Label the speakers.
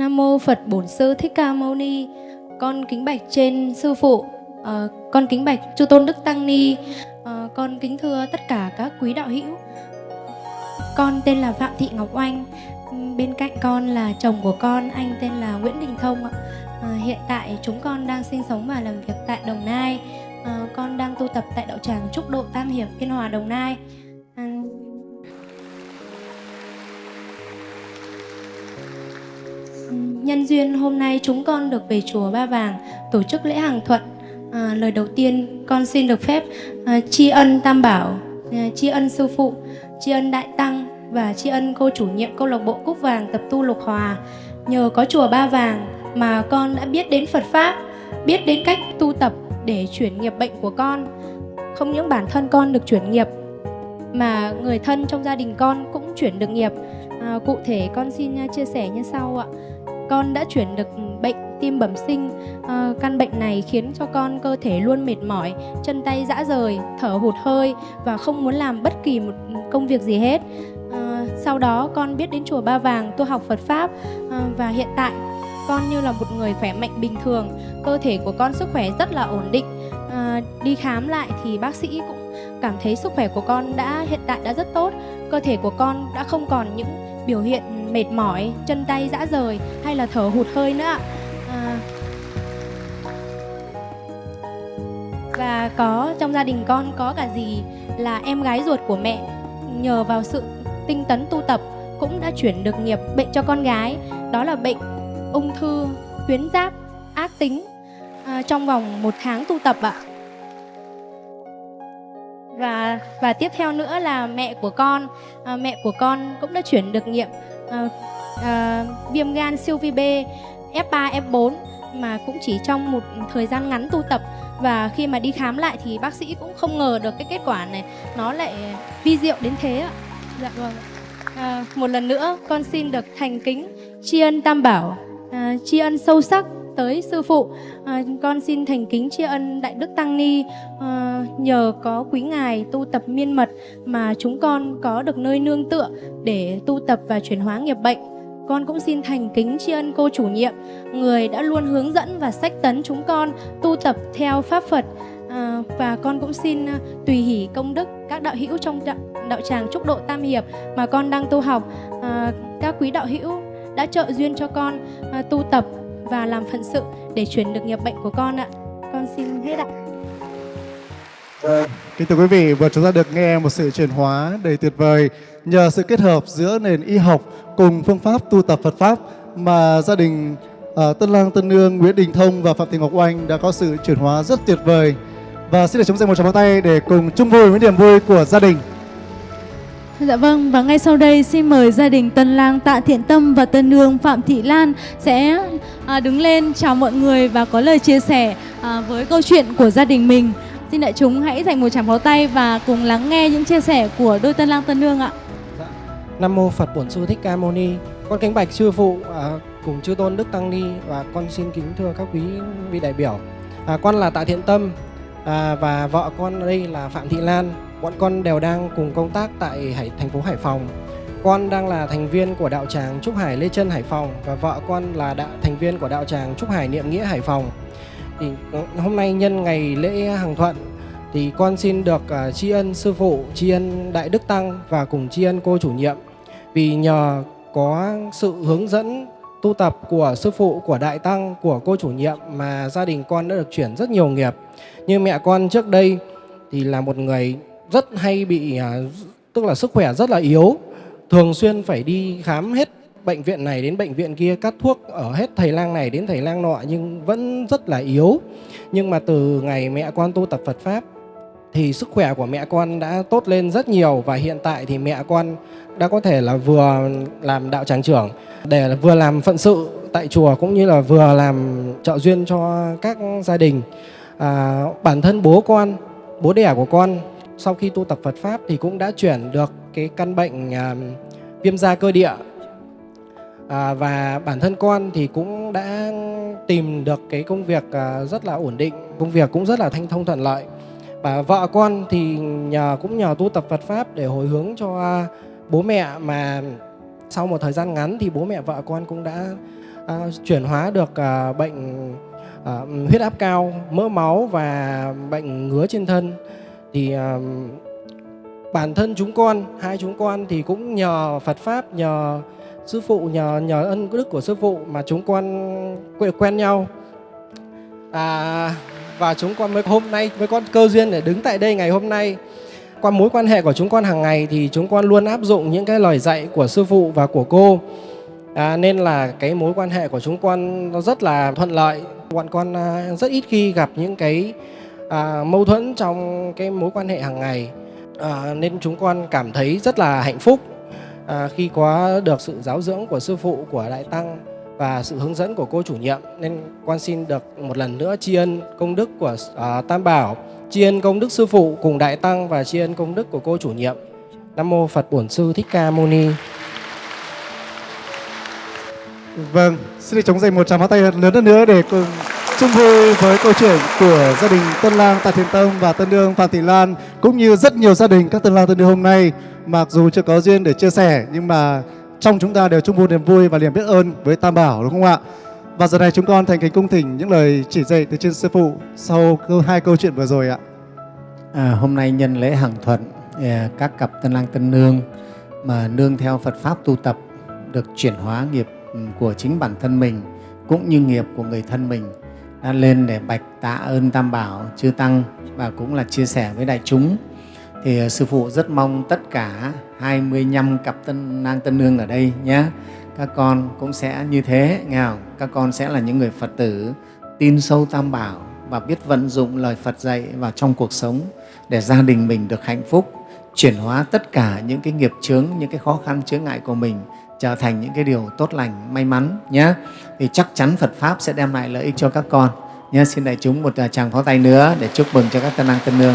Speaker 1: Nam mô Phật Bổn Sư Thích Ca Mâu Ni. Con kính bạch trên sư phụ, uh, con kính bạch chư tôn đức tăng ni, uh, con kính thưa tất cả các quý đạo hữu. Con tên là Phạm Thị Ngọc Oanh. Bên cạnh con là chồng của con, anh tên là Nguyễn Đình Thông ạ. Ờ, hiện tại chúng con đang sinh sống và làm việc tại Đồng Nai. Uh, con đang tu tập tại đạo tràng Trúc Độ Tam Hiệp, Yên Hòa, Đồng Nai. Nhân duyên hôm nay chúng con được về chùa Ba Vàng tổ chức lễ hàng thuận. À, lời đầu tiên con xin được phép à, tri ân Tam Bảo, à, tri ân sư phụ, tri ân Đại Tăng và tri ân cô chủ nhiệm câu lạc bộ Cúc Vàng tập tu Lục Hòa. Nhờ có chùa Ba Vàng mà con đã biết đến Phật pháp, biết đến cách tu tập để chuyển nghiệp bệnh của con. Không những bản thân con được chuyển nghiệp mà người thân trong gia đình con cũng chuyển được nghiệp. À, cụ thể con xin à, chia sẻ như sau ạ con đã chuyển được bệnh tim bẩm sinh à, căn bệnh này khiến cho con cơ thể luôn mệt mỏi chân tay rã rời thở hụt hơi và không muốn làm bất kỳ một công việc gì hết. À, sau đó con biết đến chùa ba vàng tu học phật pháp à, và hiện tại con như là một người khỏe mạnh bình thường cơ thể của con sức khỏe rất là ổn định. À, đi khám lại thì bác sĩ cũng cảm thấy sức khỏe của con đã hiện tại đã rất tốt cơ thể của con đã không còn những biểu hiện mệt mỏi, chân tay rã rời hay là thở hụt hơi nữa à, Và có trong gia đình con có cả gì là em gái ruột của mẹ nhờ vào sự tinh tấn tu tập cũng đã chuyển được nghiệp bệnh cho con gái. Đó là bệnh ung thư tuyến giáp ác tính à, trong vòng một tháng tu tập ạ. Và và tiếp theo nữa là mẹ của con à, mẹ của con cũng đã chuyển được nghiệm Ờ, ờ, viêm gan siêu vi B F3 F4 mà cũng chỉ trong một thời gian ngắn tu tập. Và khi mà đi khám lại thì bác sĩ cũng không ngờ được cái kết quả này. Nó lại vi diệu đến thế ạ. Dạ vâng à, một lần nữa con xin được thành kính tri ân tam bảo. À, tri ân sâu sắc tới sư phụ. À, con xin thành kính tri ân đại đức tăng ni. À, nhờ có quý ngài tu tập miên mật mà chúng con có được nơi nương tựa để tu tập và chuyển hóa nghiệp bệnh. Con cũng xin thành kính tri ân cô chủ nhiệm người đã luôn hướng dẫn và sách tấn chúng con tu tập theo pháp phật. À, và con cũng xin à, tùy hỷ công đức các đạo hữu trong đạo, đạo tràng trúc độ tam hiệp mà con đang tu học. À, các quý đạo hữu đã trợ duyên cho con à, tu tập và làm phận sự để chuyển được nghiệp bệnh của con ạ. Con xin hết ạ.
Speaker 2: Kính thưa quý vị, vừa chúng ta được nghe một sự chuyển hóa đầy tuyệt vời nhờ sự kết hợp giữa nền y học cùng phương pháp tu tập Phật Pháp mà gia đình uh, Tân Lang Tân Nương, Nguyễn Đình Thông và Phạm Thị Ngọc Oanh đã có sự chuyển hóa rất tuyệt vời. Và xin được chúng dành một tràng pháo tay để cùng chung vui với niềm vui của gia đình.
Speaker 3: Dạ vâng, và ngay sau đây xin mời gia đình Tân Lang Tạ Thiện Tâm và Tân Nương Phạm Thị Lan sẽ à, đứng lên chào mọi người và có lời chia sẻ à, với câu chuyện của gia đình mình. Xin đại chúng hãy dành một tràng pháo tay và cùng lắng nghe những chia sẻ của đôi Tân Lang Tân Nương ạ.
Speaker 4: Dạ. Nam mô Phật Bổn Sư Thích Ca Mâu Ni. Con kính bạch sư phụ à, cùng chư tôn Đức Tăng Ni và con xin kính thưa các quý vị đại biểu. À, con là Tạ Thiện Tâm à, và vợ con đây là Phạm Thị Lan bọn con đều đang cùng công tác tại Hải, thành phố Hải Phòng. Con đang là thành viên của đạo tràng Trúc Hải Lê Trân Hải Phòng và vợ con là đạo, thành viên của đạo tràng Trúc Hải Niệm Nghĩa Hải Phòng. Thì ờ, hôm nay nhân ngày lễ hàng thuận thì con xin được uh, tri ân sư phụ, tri ân đại đức tăng và cùng tri ân cô chủ nhiệm vì nhờ có sự hướng dẫn tu tập của sư phụ, của đại tăng, của cô chủ nhiệm mà gia đình con đã được chuyển rất nhiều nghiệp. Như mẹ con trước đây thì là một người rất hay bị à, tức là sức khỏe rất là yếu. Thường xuyên phải đi khám hết bệnh viện này đến bệnh viện kia cắt thuốc ở hết thầy lang này đến thầy lang nọ nhưng vẫn rất là yếu. Nhưng mà từ ngày mẹ con tu tập Phật pháp thì sức khỏe của mẹ con đã tốt lên rất nhiều và hiện tại thì mẹ con đã có thể là vừa làm đạo tràng trưởng để vừa làm phận sự tại chùa cũng như là vừa làm trợ duyên cho các gia đình. À, bản thân bố con bố đẻ của con sau khi tu tập Phật Pháp thì cũng đã chuyển được cái căn bệnh à, viêm da cơ địa. À, và bản thân con thì cũng đã tìm được cái công việc à, rất là ổn định công việc cũng rất là thanh thông thuận lợi. Và vợ con thì nhờ cũng nhờ tu tập Phật Pháp để hồi hướng cho bố mẹ mà sau một thời gian ngắn thì bố mẹ vợ con cũng đã à, chuyển hóa được à, bệnh à, huyết áp cao, mỡ máu và bệnh ngứa trên thân thì à, bản thân chúng con hai chúng con thì cũng nhờ Phật pháp nhờ sư phụ nhờ nhờ ân đức của sư phụ mà chúng con quen, quen nhau. À, và chúng con mới hôm nay mới có cơ duyên để đứng tại đây ngày hôm nay. Qua mối quan hệ của chúng con hàng ngày thì chúng con luôn áp dụng những cái lời dạy của sư phụ và của cô. À, nên là cái mối quan hệ của chúng con nó rất là thuận lợi. Bọn con à, rất ít khi gặp những cái à, mâu thuẫn trong cái mối quan hệ hàng ngày. À, nên chúng con cảm thấy rất là hạnh phúc à, khi có được sự giáo dưỡng của sư phụ của đại tăng và sự hướng dẫn của cô chủ nhiệm. Nên con xin được một lần nữa tri ân công đức của à, tam bảo tri ân công đức sư phụ cùng đại tăng và tri ân công đức của cô chủ nhiệm. Nam mô phật bổn sư thích ca mâu ni.
Speaker 2: Vâng, xin được chống dành một tràng pháo tay lớn hơn nữa để cùng chung vui với câu chuyện của gia đình Tân Lang Tạ Thiện Tâm và Tân Nương Phạm Thị Lan cũng như rất nhiều gia đình các Tân Lang Tân Nương hôm nay mặc dù chưa có duyên để chia sẻ nhưng mà trong chúng ta đều chung vui niềm vui và niềm biết ơn với Tam Bảo đúng không ạ? Và giờ này chúng con thành kính cung thỉnh những lời chỉ dạy từ trên sư phụ sau hai câu chuyện vừa rồi ạ.
Speaker 5: À, hôm nay nhân lễ hàng thuận à, các cặp tân lang tân nương mà nương theo Phật pháp tu tập được chuyển hóa nghiệp ừ, của chính bản thân mình cũng như nghiệp của người thân mình đã lên để bạch tạ ơn Tam Bảo chư tăng và cũng là chia sẻ với đại chúng thì ờ, sư phụ rất mong tất cả 25 cặp tân nang tân nương ở đây nhé các con cũng sẽ như thế nghe không? các con sẽ là những người Phật tử tin sâu Tam Bảo và biết vận dụng lời Phật dạy vào trong cuộc sống để gia đình mình được hạnh phúc, chuyển hóa tất cả những cái nghiệp chướng, những cái khó khăn chướng ngại của mình trở thành những cái điều tốt lành, may mắn nhé. Thì chắc chắn Phật Pháp sẽ đem lại lợi ích cho các con. Nhé, xin đại chúng một à, tràng pháo tay nữa để chúc mừng cho các tân năng tân nương.